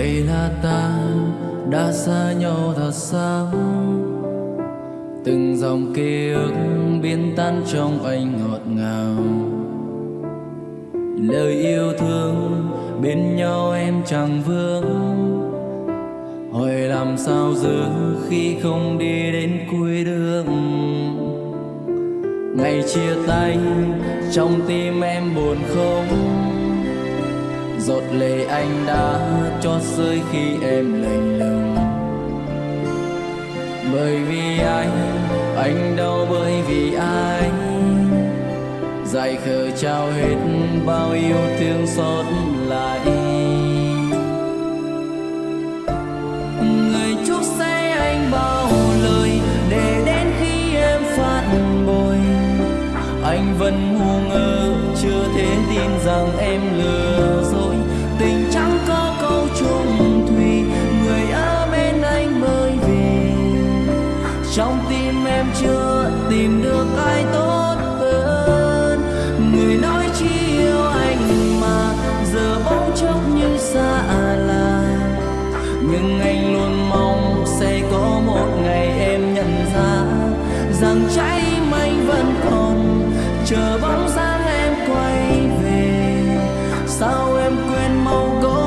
vậy là ta đã xa nhau thật xa từng dòng ký ức biến tan trong anh ngọt ngào. Lời yêu thương bên nhau em chẳng vương. Hỏi làm sao giữ khi không đi đến cuối đường. Ngày chia tay, trong tim em buồn không? Giọt lệ anh đã cho rơi khi em lạnh lùng. Bởi vì anh anh đau bởi vì ai dài khờ trao hết bao yêu thương xót lại người chúc sẽ anh bao lời để đến khi em phản bội anh vẫn ngu ngơ, chưa thể tin rằng em lừa em quên mau câu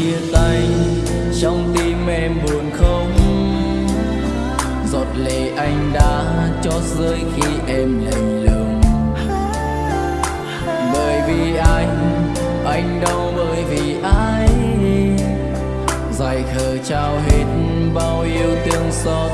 chia tay, trong tim em buồn không? Giọt lệ anh đã cho rơi khi em lạnh lùng. Bởi vì anh anh đau bởi vì ai? Dài khờ trao hết bao yêu thương xót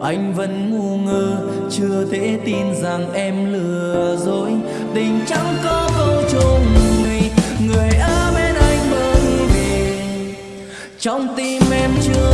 anh vẫn ngu ngơ chưa thể tin rằng em lừa dối. Tình chẳng có câu chung này, người ở bên anh bởi vì trong tim em chưa